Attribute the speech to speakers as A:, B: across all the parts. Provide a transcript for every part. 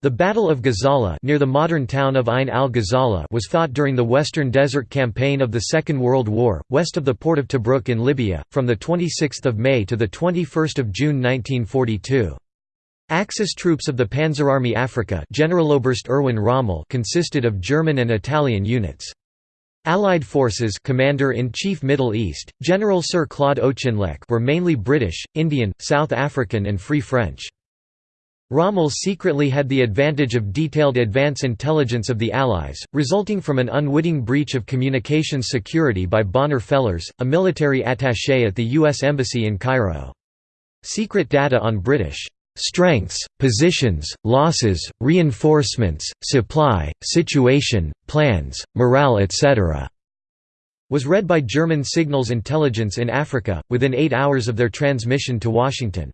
A: The Battle of Gazala near the modern town of Ain al-Ghazala was fought during the Western Desert Campaign of the Second World War, west of the port of Tobruk in Libya, from 26 May to 21 June 1942. Axis troops of the Panzerarmee Afrika Generaloberst Erwin Rommel consisted of German and Italian units. Allied forces Commander-in-Chief Middle East, General Sir Claude Auchinleck were mainly British, Indian, South African and Free French. Rommel secretly had the advantage of detailed advance intelligence of the Allies, resulting from an unwitting breach of communications security by Bonner Fellers, a military attaché at the U.S. Embassy in Cairo. Secret data on British strengths, positions, losses, reinforcements, supply, situation, plans, morale etc." was read by German signals intelligence in Africa, within eight hours of their transmission to Washington.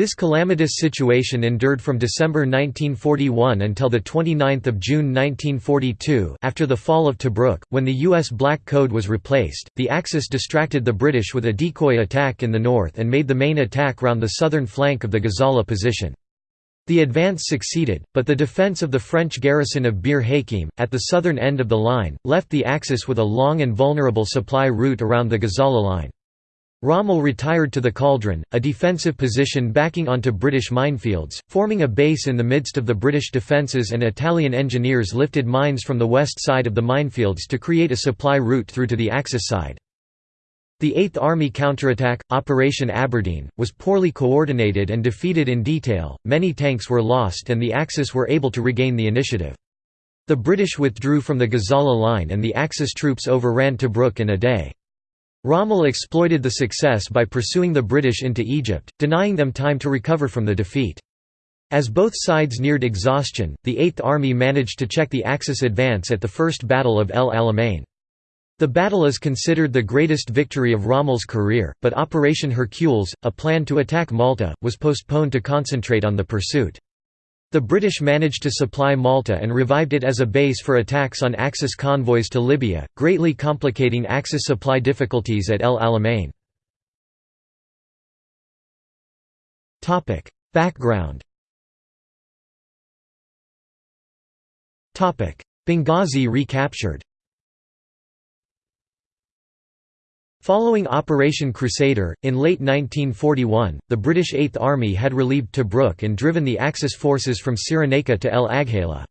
A: This calamitous situation endured from December 1941 until 29 June 1942 after the fall of Tobruk, when the U.S. Black Code was replaced, the Axis distracted the British with a decoy attack in the north and made the main attack round the southern flank of the Gazala position. The advance succeeded, but the defence of the French garrison of Bir Hakeim, at the southern end of the line, left the Axis with a long and vulnerable supply route around the Gazala line. Rommel retired to the Cauldron, a defensive position backing onto British minefields, forming a base in the midst of the British defences and Italian engineers lifted mines from the west side of the minefields to create a supply route through to the Axis side. The Eighth Army counterattack, Operation Aberdeen, was poorly coordinated and defeated in detail, many tanks were lost and the Axis were able to regain the initiative. The British withdrew from the Gazala line and the Axis troops overran Tobruk in a day. Rommel exploited the success by pursuing the British into Egypt, denying them time to recover from the defeat. As both sides neared exhaustion, the Eighth Army managed to check the Axis advance at the First Battle of El Alamein. The battle is considered the greatest victory of Rommel's career, but Operation Hercules, a plan to attack Malta, was postponed to concentrate on the pursuit. The British managed to supply Malta and revived it as a base for attacks on Axis convoys to Libya, greatly complicating Axis supply difficulties at El Alamein. Background Benghazi recaptured Following Operation Crusader, in late 1941, the British Eighth Army had relieved Tobruk and driven the Axis forces from Cyrenaica to El Agheila.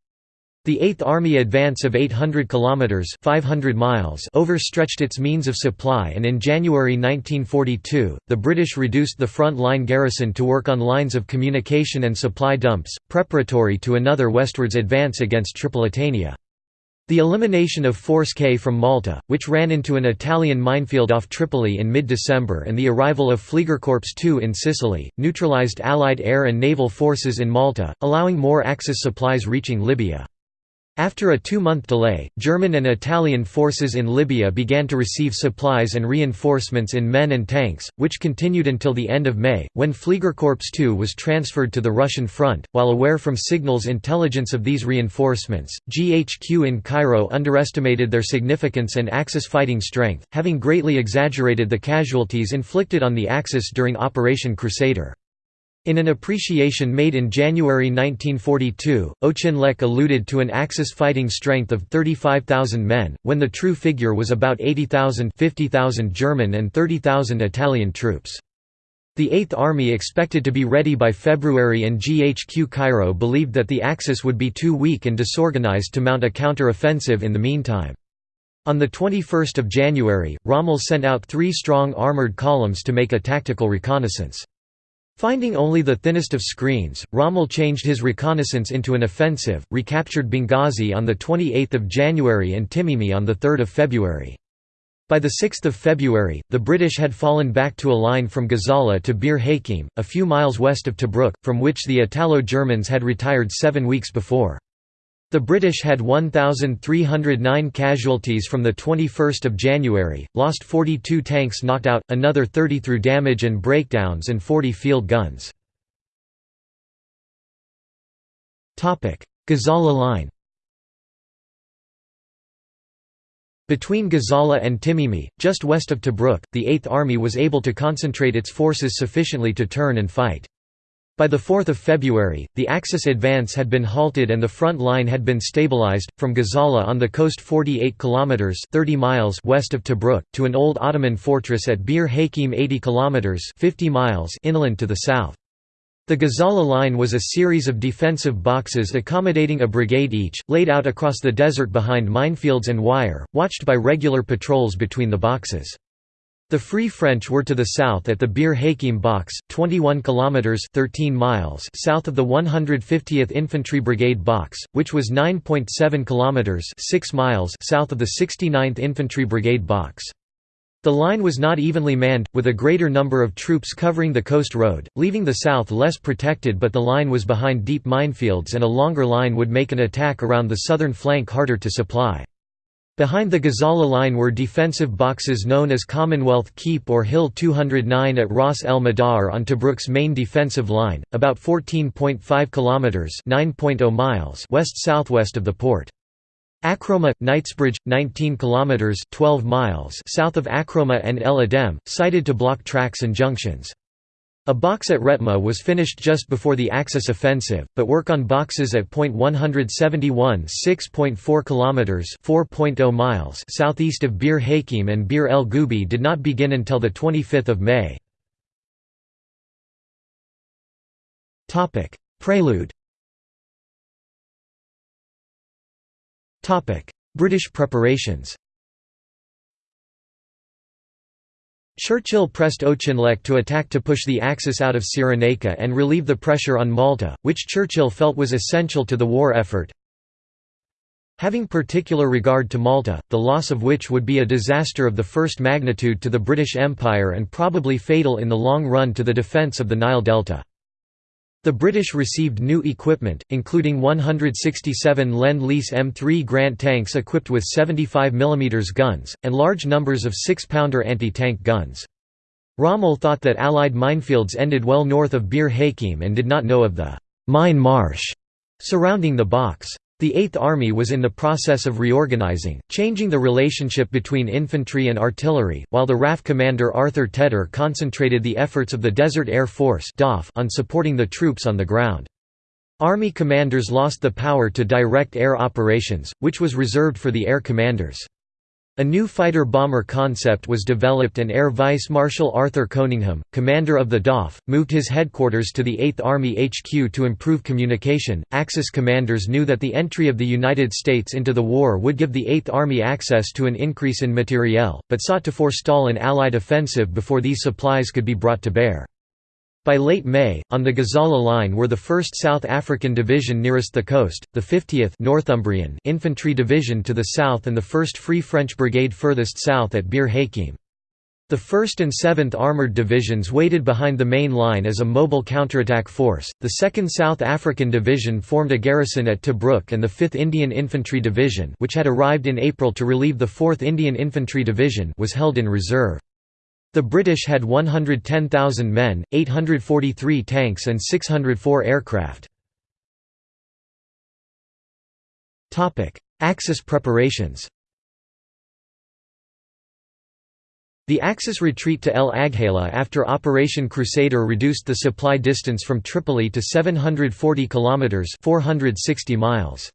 A: The Eighth Army advance of 800 kilometers (500 miles) overstretched its means of supply, and in January 1942, the British reduced the front line garrison to work on lines of communication and supply dumps, preparatory to another westwards advance against Tripolitania. The elimination of Force K from Malta, which ran into an Italian minefield off Tripoli in mid-December and the arrival of Fliegerkorps II in Sicily, neutralized Allied air and naval forces in Malta, allowing more Axis supplies reaching Libya. After a two-month delay, German and Italian forces in Libya began to receive supplies and reinforcements in men and tanks, which continued until the end of May, when Fliegerkorps II was transferred to the Russian front. While aware from signals intelligence of these reinforcements, GHQ in Cairo underestimated their significance and Axis fighting strength, having greatly exaggerated the casualties inflicted on the Axis during Operation Crusader. In an appreciation made in January 1942, Auchinleck alluded to an Axis fighting strength of 35,000 men, when the true figure was about 80,000 50,000 German and 30,000 Italian troops. The Eighth Army expected to be ready by February and GHQ Cairo believed that the Axis would be too weak and disorganized to mount a counter-offensive in the meantime. On 21 January, Rommel sent out three strong armoured columns to make a tactical reconnaissance. Finding only the thinnest of screens, Rommel changed his reconnaissance into an offensive, recaptured Benghazi on 28 January and Tmimi on 3 February. By 6 February, the British had fallen back to a line from Gazala to Bir Hakeim, a few miles west of Tobruk, from which the Italo-Germans had retired seven weeks before. The British had 1,309 casualties from 21 January, lost 42 tanks knocked out, another 30 through damage and breakdowns and 40 field guns. Gazala line Between Gazala and Tmimi, just west of Tobruk, the Eighth Army was able to concentrate its forces sufficiently to turn and fight. By 4 February, the Axis advance had been halted and the front line had been stabilized, from Gazala on the coast 48 km 30 miles west of Tobruk, to an old Ottoman fortress at Bir Hakeim 80 km 50 miles inland to the south. The Gazala line was a series of defensive boxes accommodating a brigade each, laid out across the desert behind minefields and wire, watched by regular patrols between the boxes. The Free French were to the south at the Bir Hakeim Box, 21 kilometers (13 miles) south of the 150th Infantry Brigade Box, which was 9.7 kilometers (6 miles) south of the 69th Infantry Brigade Box. The line was not evenly manned, with a greater number of troops covering the coast road, leaving the south less protected but the line was behind deep minefields and a longer line would make an attack around the southern flank harder to supply. Behind the Gazala line were defensive boxes known as Commonwealth Keep or Hill 209 at Ras El Madar on Tobruk's main defensive line, about 14.5 kilometers (9.0 miles) west-southwest of the port. Akroma, Knightsbridge, 19 kilometers (12 miles) south of Akroma and El Adem, sited to block tracks and junctions. A box at Retma was finished just before the Axis offensive, but work on boxes at point 171 6.4 kilometers (4.0 miles) southeast of Bir Hakeim and Bir El Gubi did not begin until the 25th of May. Topic: Prelude. Topic: British preparations. Churchill pressed Auchinleck to attack to push the Axis out of Cyrenaica and relieve the pressure on Malta, which Churchill felt was essential to the war effort. Having particular regard to Malta, the loss of which would be a disaster of the first magnitude to the British Empire and probably fatal in the long run to the defence of the Nile Delta. The British received new equipment, including 167 Lend-Lease M3 Grant tanks equipped with 75 mm guns, and large numbers of 6-pounder anti-tank guns. Rommel thought that Allied minefields ended well north of Bir Hakeim and did not know of the «mine marsh» surrounding the box. The Eighth Army was in the process of reorganizing, changing the relationship between infantry and artillery, while the RAF commander Arthur Tedder concentrated the efforts of the Desert Air Force on supporting the troops on the ground. Army commanders lost the power to direct air operations, which was reserved for the air commanders. A new fighter-bomber concept was developed and Air Vice Marshal Arthur Coningham, commander of the DOF, moved his headquarters to the 8th Army HQ to improve communication. Axis commanders knew that the entry of the United States into the war would give the 8th Army access to an increase in materiel, but sought to forestall an Allied offensive before these supplies could be brought to bear. By late May, on the Gazala line were the 1st South African Division nearest the coast, the 50th Northumbrian Infantry Division to the south and the 1st Free French Brigade furthest south at Bir Hakeim. The 1st and 7th Armoured Divisions waited behind the main line as a mobile counterattack force, the 2nd South African Division formed a garrison at Tobruk and the 5th Indian Infantry Division which had arrived in April to relieve the 4th Indian Infantry Division was held in reserve. The British had 110,000 men, 843 tanks and 604 aircraft. Axis preparations The Axis retreat to El Agheila after Operation Crusader reduced the supply distance from Tripoli to 740 kilometers (460 miles).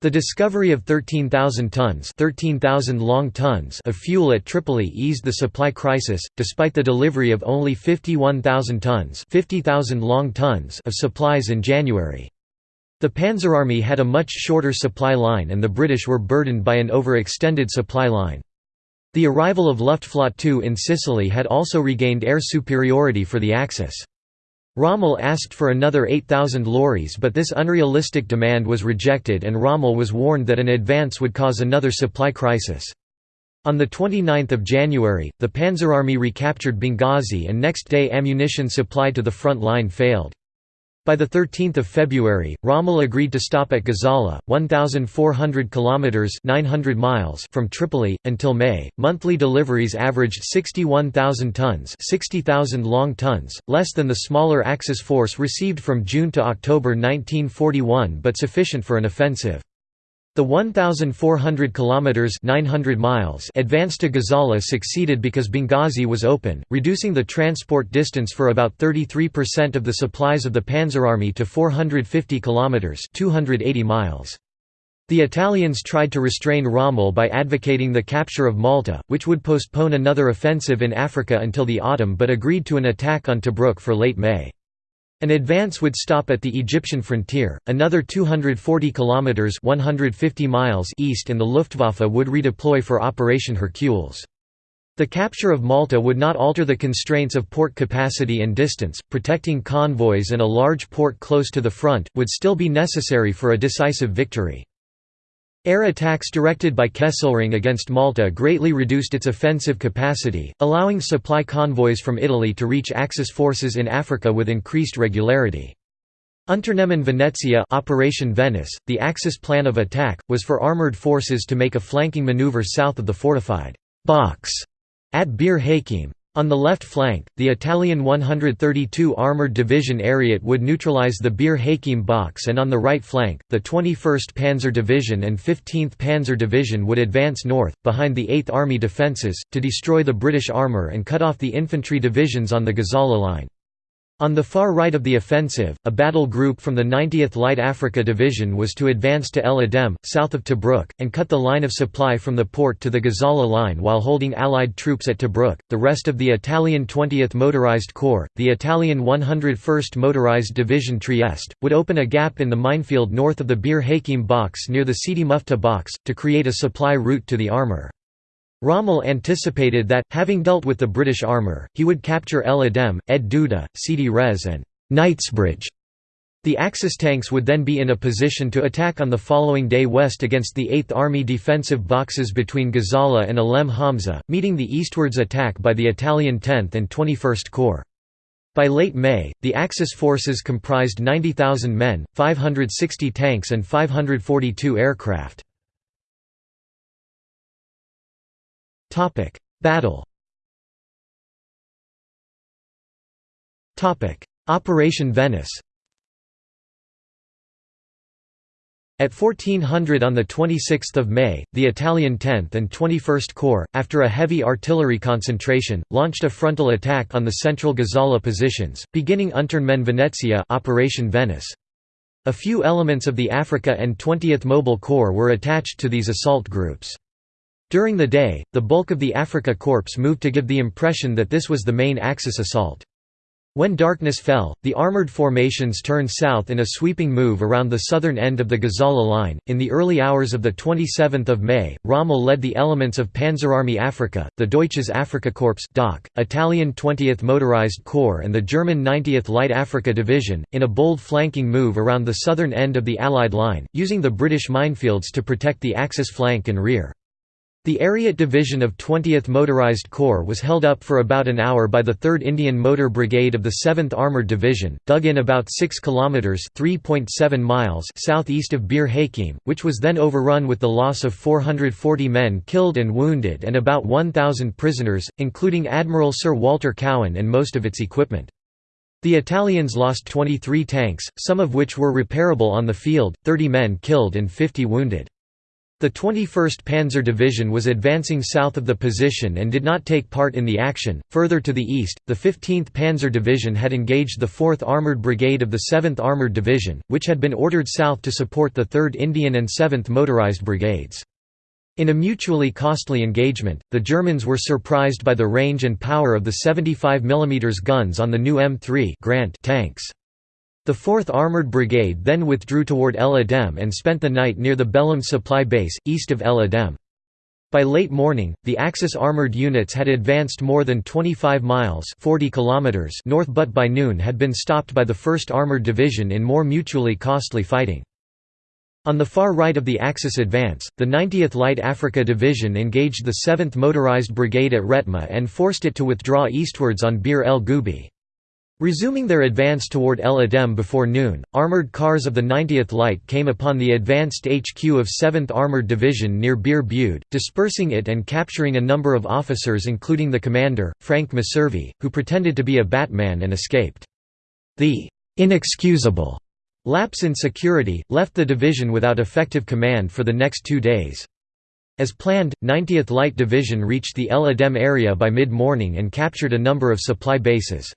A: The discovery of 13,000 tons 13,000 long tons of fuel at Tripoli eased the supply crisis, despite the delivery of only 51,000 tons 50,000 long tons of supplies in January. The Panzerarmy had a much shorter supply line and the British were burdened by an overextended supply line. The arrival of Luftflotte II in Sicily had also regained air superiority for the Axis. Rommel asked for another 8,000 lorries but this unrealistic demand was rejected and Rommel was warned that an advance would cause another supply crisis. On 29 January, the Panzerarmy recaptured Benghazi and next day ammunition supply to the front line failed. By 13 February, Rommel agreed to stop at Gazala, 1,400 kilometers (900 miles) from Tripoli until May. Monthly deliveries averaged 61,000 tons, 60,000 long tons, less than the smaller Axis force received from June to October 1941, but sufficient for an offensive. The 1,400 kilometers (900 miles) advance to Gazala succeeded because Benghazi was open, reducing the transport distance for about 33% of the supplies of the Panzerarmy to 450 kilometers (280 miles). The Italians tried to restrain Rommel by advocating the capture of Malta, which would postpone another offensive in Africa until the autumn but agreed to an attack on Tobruk for late May. An advance would stop at the Egyptian frontier, another 240 kilometers (150 miles) east and the Luftwaffe would redeploy for Operation Hercules. The capture of Malta would not alter the constraints of port capacity and distance, protecting convoys and a large port close to the front, would still be necessary for a decisive victory. Air attacks directed by Kesselring against Malta greatly reduced its offensive capacity, allowing supply convoys from Italy to reach Axis forces in Africa with increased regularity. Unternehmen Venezia Operation Venice, the Axis plan of attack, was for armoured forces to make a flanking manoeuvre south of the fortified box at Bir Hakeim. On the left flank, the Italian 132 Armoured Division Ariete would neutralize the Bir Hakeim box and on the right flank, the 21st Panzer Division and 15th Panzer Division would advance north, behind the 8th Army defences, to destroy the British armour and cut off the infantry divisions on the Gazala line. On the far right of the offensive, a battle group from the 90th Light Africa Division was to advance to El Adem, south of Tobruk, and cut the line of supply from the port to the Gazala line while holding Allied troops at Tobruk. The rest of the Italian 20th Motorized Corps, the Italian 101st Motorized Division Trieste, would open a gap in the minefield north of the Bir Hakeim box near the Sidi Muftah box, to create a supply route to the armour. Rommel anticipated that, having dealt with the British armour, he would capture El Adem, Ed Duda, Sidi Rez and Knightsbridge. The Axis tanks would then be in a position to attack on the following day west against the 8th Army defensive boxes between Gazala and Alem Hamza, meeting the eastwards attack by the Italian 10th and 21st Corps. By late May, the Axis forces comprised 90,000 men, 560 tanks and 542 aircraft. Topic: Battle. Topic: Operation Venice. At 1400 on 26 May, the Italian 10th and 21st Corps, after a heavy artillery concentration, launched a frontal attack on the central Gazala positions, beginning Unternehmen Venezia Operation Venice. A few elements of the Africa and 20th Mobile Corps were attached to these assault groups. During the day, the bulk of the Afrika Korps moved to give the impression that this was the main Axis assault. When darkness fell, the armored formations turned south in a sweeping move around the southern end of the Gazala line. In the early hours of the 27th of May, Rommel led the elements of Panzerarmee Afrika, the Deutsches Afrikakorps (DAK), Italian 20th Motorized Corps and the German 90th Light Africa Division, in a bold flanking move around the southern end of the Allied line, using the British minefields to protect the Axis flank and rear. The Ariete Division of 20th Motorized Corps was held up for about an hour by the 3rd Indian Motor Brigade of the 7th Armoured Division, dug in about 6 kilometers (3.7 miles) southeast of Bir Hakeim, which was then overrun with the loss of 440 men killed and wounded and about 1000 prisoners, including Admiral Sir Walter Cowan and most of its equipment. The Italians lost 23 tanks, some of which were repairable on the field, 30 men killed and 50 wounded. The 21st Panzer Division was advancing south of the position and did not take part in the action. Further to the east, the 15th Panzer Division had engaged the 4th Armoured Brigade of the 7th Armoured Division, which had been ordered south to support the 3rd Indian and 7th Motorized Brigades. In a mutually costly engagement, the Germans were surprised by the range and power of the 75 mm guns on the new M3 Grant tanks. The 4th Armoured Brigade then withdrew toward El Adem and spent the night near the Belhamed supply base, east of El Adem. By late morning, the Axis armoured units had advanced more than 25 miles 40 kilometers north but by noon had been stopped by the 1st Armoured Division in more mutually costly fighting. On the far right of the Axis advance, the 90th Light Africa Division engaged the 7th Motorized Brigade at Retma and forced it to withdraw eastwards on Bir el Gubi. Resuming their advance toward El Adem before noon, armored cars of the 90th Light came upon the advanced HQ of 7th Armored Division near Bir Bude, dispersing it and capturing a number of officers including the commander, Frank Messervy, who pretended to be a Batman and escaped. The «inexcusable» Lapse in security, left the division without effective command for the next two days. As planned, 90th Light Division reached the El Adem area by mid-morning and captured a number of supply bases.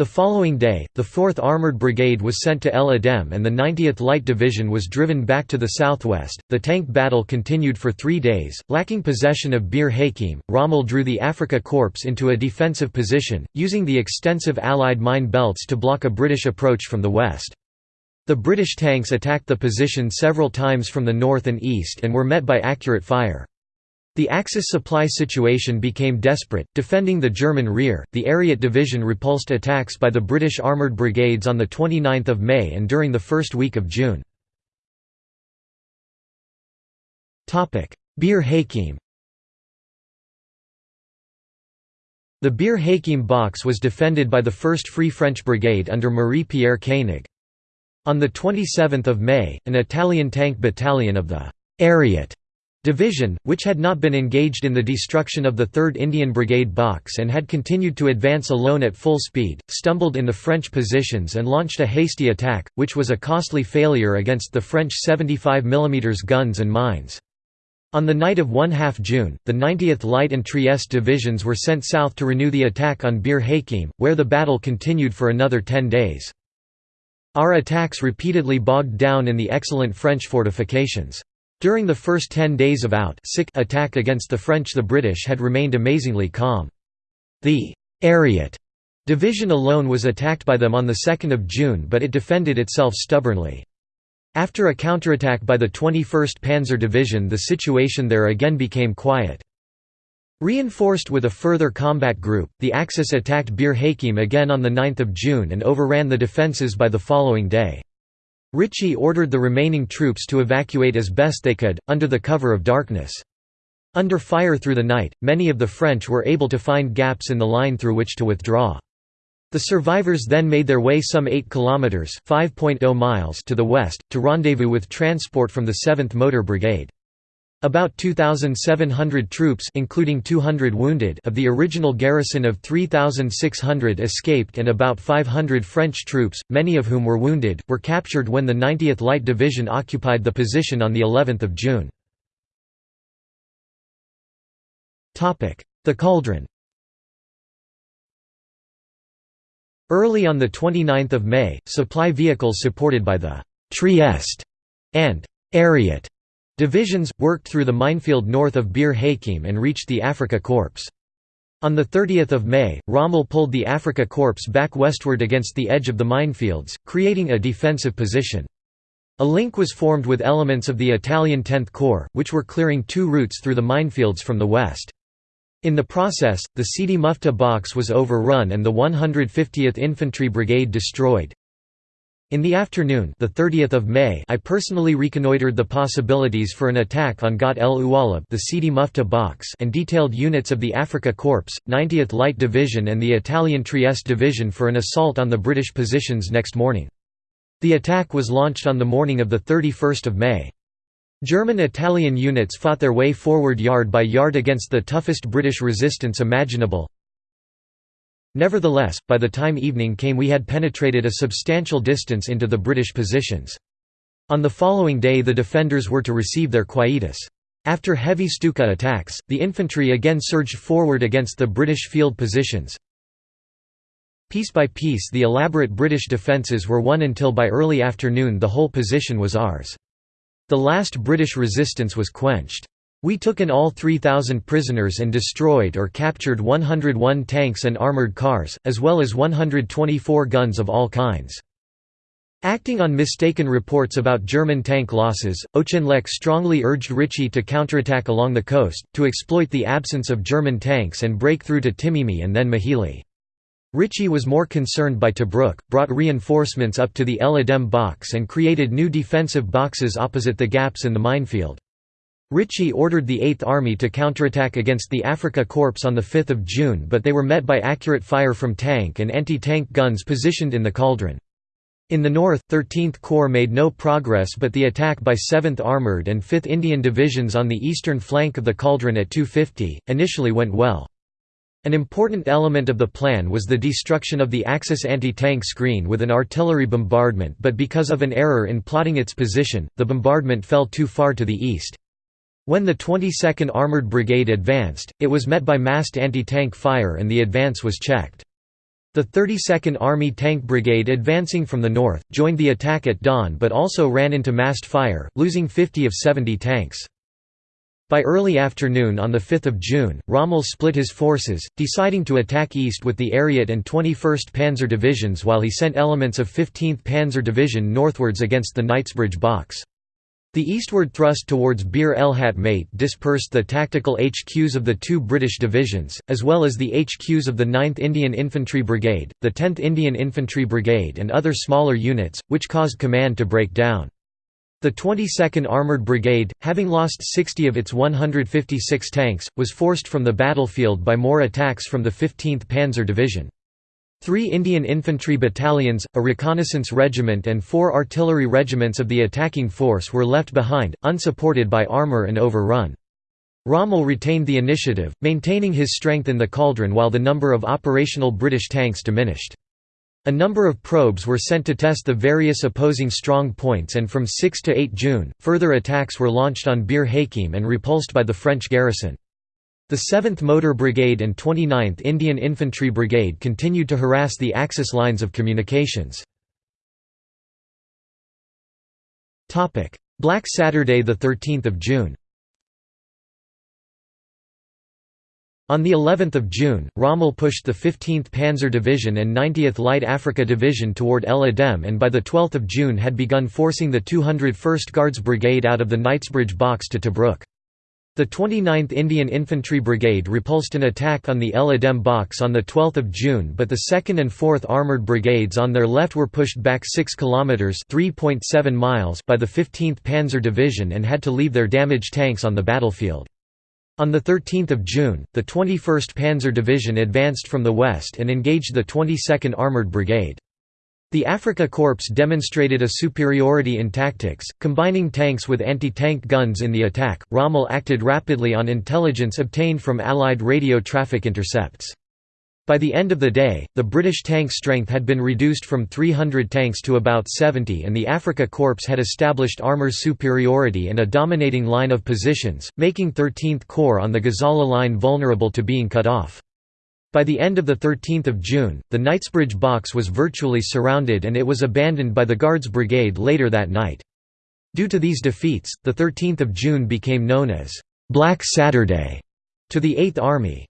A: The following day, the 4th Armored Brigade was sent to El Adem and the 90th Light Division was driven back to the southwest. The tank battle continued for three days. Lacking possession of Bir Hakeim, Rommel drew the Africa Corps into a defensive position, using the extensive Allied mine belts to block a British approach from the west. The British tanks attacked the position several times from the north and east and were met by accurate fire. The Axis supply situation became desperate. Defending the German rear, the Ariete Division repulsed attacks by the British armoured brigades on 29 May and during the first week of June. Bir Hakeim The Bir Hakeim box was defended by the 1st Free French Brigade under Marie-Pierre Koenig. On 27 May, an Italian tank battalion of the Ariete Division, which had not been engaged in the destruction of the 3rd Indian Brigade box and had continued to advance alone at full speed, stumbled in the French positions and launched a hasty attack, which was a costly failure against the French 75 mm guns and mines. On the night of 1 half June, the 90th Light and Trieste divisions were sent south to renew the attack on Bir Hakeim, where the battle continued for another ten days. Our attacks repeatedly bogged down in the excellent French fortifications. During the first ten days of out attack against the French the British had remained amazingly calm. The Ariete division alone was attacked by them on 2 June but it defended itself stubbornly. After a counterattack by the 21st Panzer Division the situation there again became quiet. Reinforced with a further combat group, the Axis attacked Bir Hakeim again on 9 June and overran the defences by the following day. Ritchie ordered the remaining troops to evacuate as best they could, under the cover of darkness. Under fire through the night, many of the French were able to find gaps in the line through which to withdraw. The survivors then made their way some 8 kilometers (5.0 miles) to the west to rendezvous with transport from the 7th Motor Brigade. About 2,700 troops including 200 wounded of the original garrison of 3,600 escaped and about 500 French troops, many of whom were wounded, were captured when the 90th Light Division occupied the position on of June. The Cauldron Early on 29 May, supply vehicles supported by the «Trieste» and «Ariete» Divisions, worked through the minefield north of Bir Hakeim and reached the Afrika Korps. On 30 May, Rommel pulled the Afrika Korps back westward against the edge of the minefields, creating a defensive position. A link was formed with elements of the Italian 10th Corps, which were clearing two routes through the minefields from the west. In the process, the Sidi Muftah box was overrun and the 150th Infantry Brigade destroyed. In the afternoon the 30th of May I personally reconnoitred the possibilities for an attack on Got el Ualeb the Sidi Muftah box and detailed units of the Africa Corps, 90th Light Division and the Italian Trieste Division for an assault on the British positions next morning. The attack was launched on the morning of 31 May. German-Italian units fought their way forward yard by yard against the toughest British resistance imaginable, Nevertheless, by the time evening came we had penetrated a substantial distance into the British positions. On the following day the defenders were to receive their quietus. After heavy Stuka attacks, the infantry again surged forward against the British field positions. Piece by piece the elaborate British defences were won until by early afternoon the whole position was ours. The last British resistance was quenched. We took in all 3,000 prisoners and destroyed or captured 101 tanks and armoured cars, as well as 124 guns of all kinds. Acting on mistaken reports about German tank losses, Auchinleck strongly urged Ritchie to counterattack along the coast, to exploit the absence of German tanks and break through to Tmimi and then Mechili. Ritchie was more concerned by Tobruk, brought reinforcements up to the El Adem box and created new defensive boxes opposite the gaps in the minefield. Ritchie ordered the Eighth Army to counterattack against the Afrika Korps on 5 June but they were met by accurate fire from tank and anti-tank guns positioned in the cauldron. In the north, 13th Corps made no progress but the attack by 7th Armoured and 5th Indian Divisions on the eastern flank of the cauldron at 250, initially went well. An important element of the plan was the destruction of the Axis anti-tank screen with an artillery bombardment but because of an error in plotting its position, the bombardment fell too far to the east. When the 22nd Armored Brigade advanced, it was met by massed anti-tank fire and the advance was checked. The 32nd Army Tank Brigade advancing from the north, joined the attack at dawn but also ran into massed fire, losing 50 of 70 tanks. By early afternoon on 5 June, Rommel split his forces, deciding to attack east with the Ariete and 21st Panzer Divisions while he sent elements of 15th Panzer Division northwards against the Knightsbridge Box. The eastward thrust towards Bir el Hatmat dispersed the tactical HQs of the two British divisions, as well as the HQs of the 9th Indian Infantry Brigade, the 10th Indian Infantry Brigade and other smaller units, which caused command to break down. The 22nd Armoured Brigade, having lost 60 of its 156 tanks, was forced from the battlefield by more attacks from the 15th Panzer Division. Three Indian infantry battalions, a reconnaissance regiment and four artillery regiments of the attacking force were left behind, unsupported by armour and overrun. Rommel retained the initiative, maintaining his strength in the cauldron while the number of operational British tanks diminished. A number of probes were sent to test the various opposing strong points and from 6 to 8 June, further attacks were launched on Bir Hakeim and repulsed by the French garrison. The 7th Motor Brigade and 29th Indian Infantry Brigade continued to harass the Axis lines of communications. Black Saturday 13 June On the 11th of June, Rommel pushed the 15th Panzer Division and 90th Light Africa Division toward El Adem and by the 12th of June had begun forcing the 201st Guards Brigade out of the Knightsbridge box to Tobruk. The 29th Indian Infantry Brigade repulsed an attack on the El Adem box on 12 June but the 2nd and 4th Armoured Brigades on their left were pushed back 6 km miles by the 15th Panzer Division and had to leave their damaged tanks on the battlefield. On 13 June, the 21st Panzer Division advanced from the west and engaged the 22nd Armoured Brigade. The Afrika Korps demonstrated a superiority in tactics, combining tanks with anti-tank guns in the attack. Rommel acted rapidly on intelligence obtained from Allied radio traffic intercepts. By the end of the day, the British tank strength had been reduced from 300 tanks to about 70 and the Afrika Korps had established armour superiority and a dominating line of positions, making 13th Corps on the Gazala line vulnerable to being cut off. By the end of 13 June, the Knightsbridge box was virtually surrounded and it was abandoned by the Guards Brigade later that night. Due to these defeats, 13 June became known as «Black Saturday» to the Eighth Army.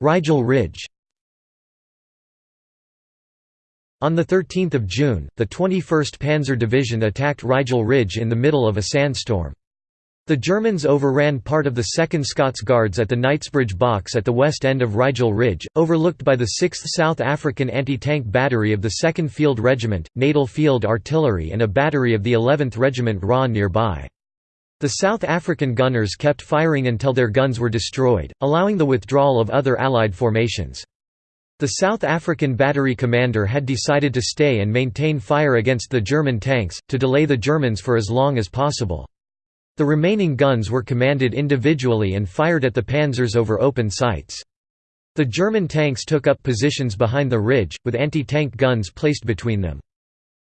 A: Rigel Ridge On 13 June, the 21st Panzer Division attacked Rigel Ridge in the middle of a sandstorm. The Germans overran part of the 2nd Scots Guards at the Knightsbridge Box at the west end of Rigel Ridge, overlooked by the 6th South African Anti-Tank Battery of the 2nd Field Regiment, Natal Field Artillery and a battery of the 11th Regiment RA nearby. The South African gunners kept firing until their guns were destroyed, allowing the withdrawal of other Allied formations. The South African battery commander had decided to stay and maintain fire against the German tanks, to delay the Germans for as long as possible. The remaining guns were commanded individually and fired at the panzers over open sights. The German tanks took up positions behind the ridge, with anti-tank guns placed between them.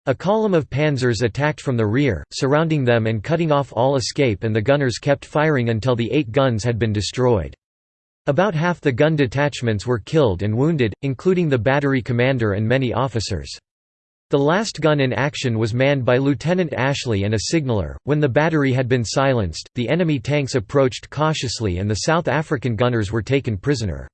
A: A column of panzers attacked from the rear, surrounding them and cutting off all escape and the gunners kept firing until the eight guns had been destroyed. About half the gun detachments were killed and wounded, including the battery commander and many officers. The last gun in action was manned by Lieutenant Ashley and a signaller. When the battery had been silenced, the enemy tanks approached cautiously and the South African gunners were taken prisoner.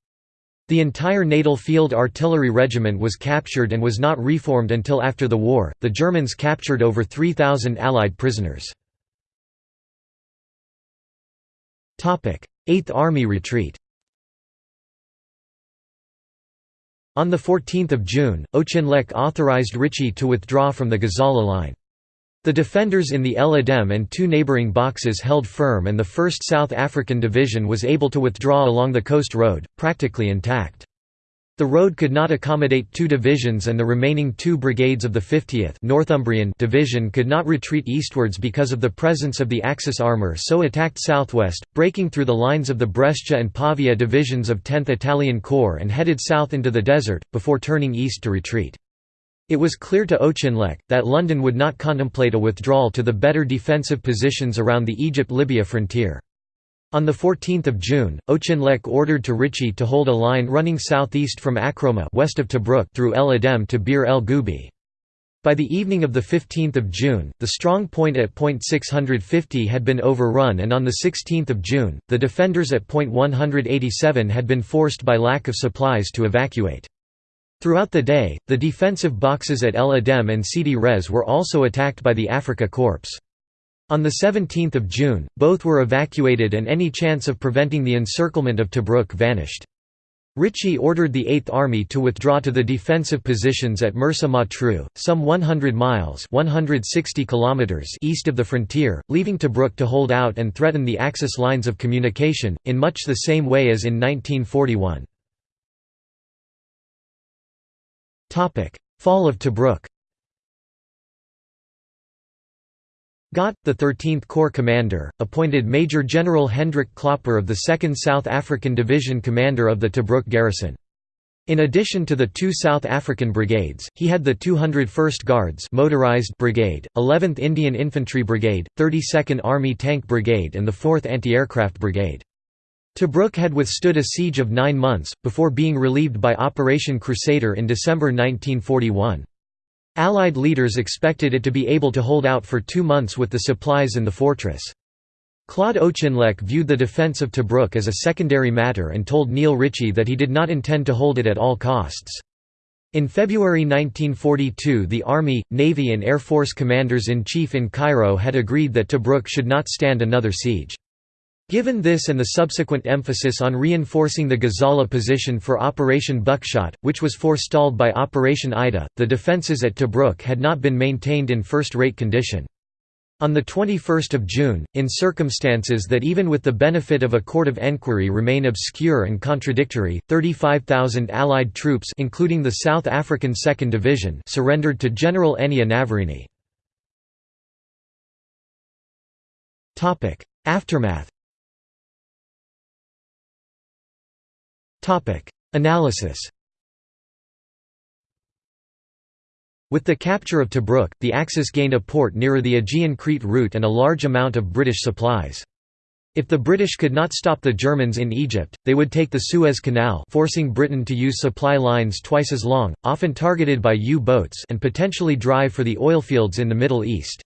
A: The entire Natal Field Artillery Regiment was captured and was not reformed until after the war. The Germans captured over 3,000 Allied prisoners. 8th Army retreat On 14 June, Auchinleck authorized Ritchie to withdraw from the Gazala line. The defenders in the El Adem and two neighbouring boxes held firm and the 1st South African Division was able to withdraw along the coast road, practically intact. The road could not accommodate two divisions and the remaining two brigades of the 50th Northumbrian Division could not retreat eastwards because of the presence of the Axis armour so attacked southwest, breaking through the lines of the Brescia and Pavia divisions of 10th Italian Corps and headed south into the desert, before turning east to retreat. It was clear to Auchinleck, that London would not contemplate a withdrawal to the better defensive positions around the Egypt-Libya frontier. On 14 June, Auchinleck ordered to Ritchie to hold a line running southeast from Akroma west of Tobruk through El Adem to Bir el Gubi. By the evening of 15 June, the strong point at point 650 had been overrun and on 16 June, the defenders at point 187 had been forced by lack of supplies to evacuate. Throughout the day, the defensive boxes at El Adem and Sidi Rez were also attacked by the Africa Korps. On 17 June, both were evacuated and any chance of preventing the encirclement of Tobruk vanished. Ritchie ordered the Eighth Army to withdraw to the defensive positions at Mersa Matruh, some 100 miles 160 kilometers east of the frontier, leaving Tobruk to hold out and threaten the Axis lines of communication, in much the same way as in 1941. Fall of Tobruk Gott, the 13th Corps commander, appointed Major General Hendrik Klopper of the 2nd South African Division commander of the Tobruk garrison. In addition to the two South African brigades, he had the 201st Guards motorized brigade, 11th Indian Infantry Brigade, 32nd Army Tank Brigade and the 4th Anti-Aircraft Brigade. Tobruk had withstood a siege of nine months, before being relieved by Operation Crusader in December 1941. Allied leaders expected it to be able to hold out for two months with the supplies in the fortress. Claude Auchinleck viewed the defence of Tobruk as a secondary matter and told Neil Ritchie that he did not intend to hold it at all costs. In February 1942 the Army, Navy and Air Force commanders-in-chief in Cairo had agreed that Tobruk should not stand another siege. Given this and the subsequent emphasis on reinforcing the Gazala position for Operation Buckshot, which was forestalled by Operation Ida, the defences at Tobruk had not been maintained in first-rate condition. On 21 June, in circumstances that even with the benefit of a court of enquiry remain obscure and contradictory, 35,000 Allied troops including the South African 2nd Division surrendered to General Enea Navarini. Aftermath Analysis With the capture of Tobruk, the Axis gained a port nearer the Aegean-Crete route and a large amount of British supplies. If the British could not stop the Germans in Egypt, they would take the Suez Canal forcing Britain to use supply lines twice as long, often targeted by U-boats and potentially drive for the oilfields in the Middle East.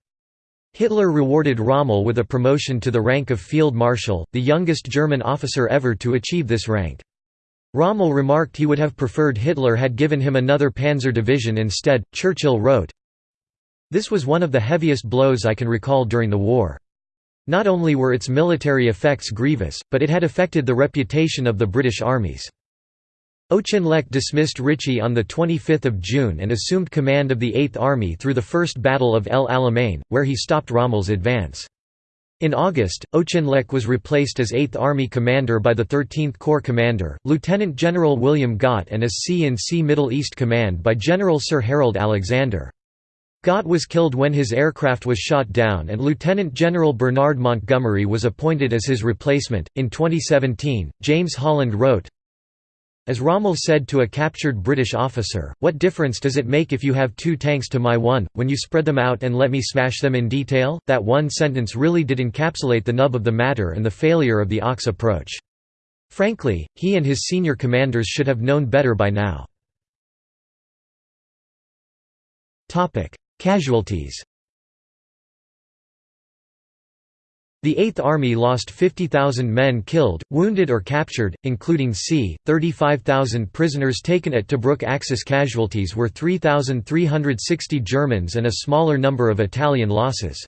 A: Hitler rewarded Rommel with a promotion to the rank of Field Marshal, the youngest German officer ever to achieve this rank. Rommel remarked he would have preferred Hitler had given him another panzer division instead. Churchill wrote, This was one of the heaviest blows I can recall during the war. Not only were its military effects grievous, but it had affected the reputation of the British armies. Auchinleck dismissed Ritchie on 25 June and assumed command of the Eighth Army through the First Battle of El Alamein, where he stopped Rommel's advance. In August, Auchinleck was replaced as 8th Army commander by the 13th Corps commander, Lieutenant General William Gott and as C&C Middle East Command by General Sir Harold Alexander. Gott was killed when his aircraft was shot down and Lieutenant General Bernard Montgomery was appointed as his replacement. In 2017, James Holland wrote, as Rommel said to a captured British officer, what difference does it make if you have two tanks to my one, when you spread them out and let me smash them in detail? That one sentence really did encapsulate the nub of the matter and the failure of the Auk's approach. Frankly, he and his senior commanders should have known better by now. Casualties The Eighth Army lost 50,000 men killed, wounded or captured, including c. 35,000 prisoners taken at Tobruk Axis casualties were 3,360 Germans and a smaller number of Italian losses.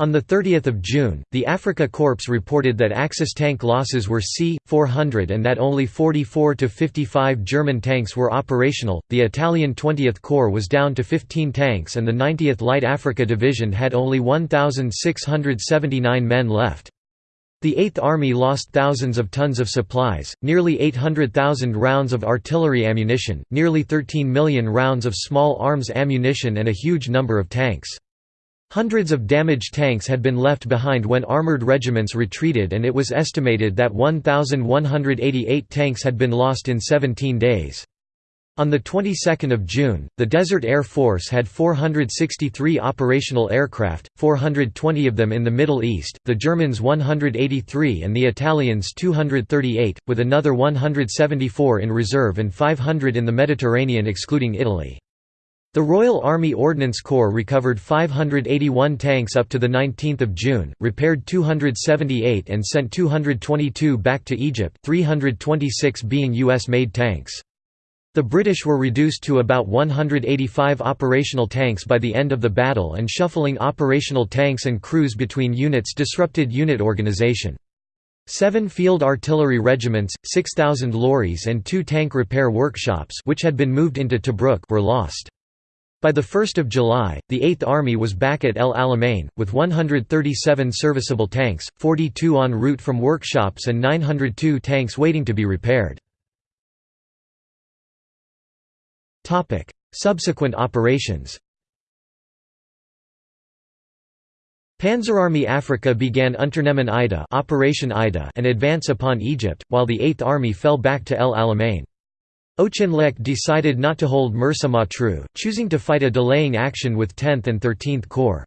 A: On 30 June, the Africa Corps reported that Axis tank losses were C-400 and that only 44 to 55 German tanks were operational. The Italian 20th Corps was down to 15 tanks and the 90th Light Africa Division had only 1,679 men left. The Eighth Army lost thousands of tons of supplies, nearly 800,000 rounds of artillery ammunition, nearly 13 million rounds of small arms ammunition and a huge number of tanks. Hundreds of damaged tanks had been left behind when armored regiments retreated and it was estimated that 1,188 tanks had been lost in 17 days. On the 22nd of June, the Desert Air Force had 463 operational aircraft, 420 of them in the Middle East, the Germans 183 and the Italians 238, with another 174 in reserve and 500 in the Mediterranean excluding Italy. The Royal Army Ordnance Corps recovered 581 tanks up to 19 June, repaired 278 and sent 222 back to Egypt 326 being US-made tanks. The British were reduced to about 185 operational tanks by the end of the battle and shuffling operational tanks and crews between units disrupted unit organisation. Seven field artillery regiments, 6,000 lorries and two tank repair workshops which had been moved into Tobruk were lost. By 1 July, the Eighth Army was back at El Alamein, with 137 serviceable tanks, 42 en route from workshops and 902 tanks waiting to be repaired. Subsequent operations. Panzerarmee Afrika began Unternehmen Ida, Operation Ida, an advance upon Egypt, while the Eighth Army fell back to El Alamein. Auchinleck decided not to hold Mersa Matruh, choosing to fight a delaying action with 10th and 13th Corps.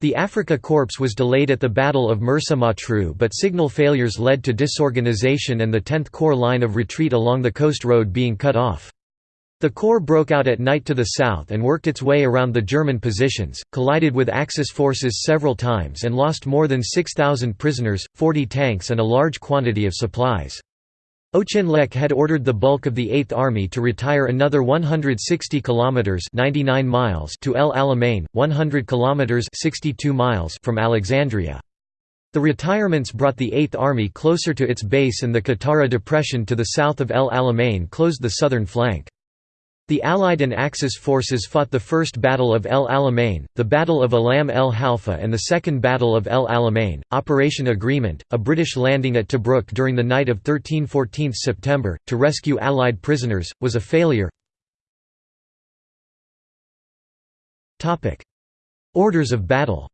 A: The Afrika Korps was delayed at the Battle of Mersa Matruh but signal failures led to disorganization and the 10th Corps line of retreat along the coast road being cut off. The Corps broke out at night to the south and worked its way around the German positions, collided with Axis forces several times and lost more than 6,000 prisoners, 40 tanks and a large quantity of supplies. Auchinleck had ordered the bulk of the Eighth Army to retire another 160 kilometers (99 miles) to El Alamein, 100 kilometers (62 miles) from Alexandria. The retirements brought the Eighth Army closer to its base and the Qattara Depression to the south of El Alamein closed the southern flank. The Allied and Axis forces fought the First Battle of El Alamein, the Battle of Alam el Halfa and the Second Battle of El Alamein. Operation Agreement, a British landing at Tobruk during the night of 13–14 September, to rescue Allied prisoners, was a failure. Orders of battle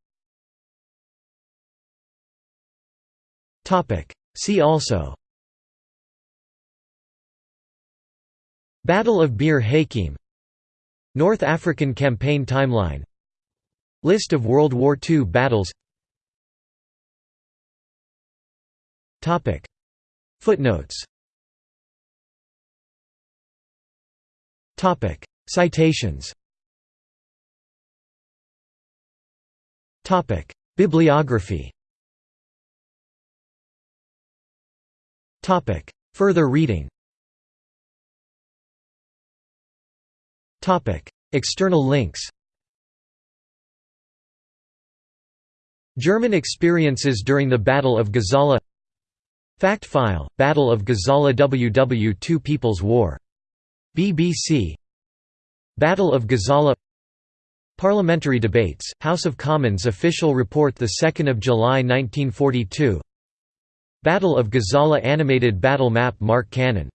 A: See also Battle of Bir Hakeim North African Campaign Timeline List of World War II battles. Footnotes. Citations. Bibliography. Further reading External links German experiences during the Battle of Gazala Fact file, Battle of Gazala WW2 People's War. BBC Battle of Gazala Parliamentary debates, House of Commons official report 2 July 1942 Battle of Gazala animated battle map Mark Cannon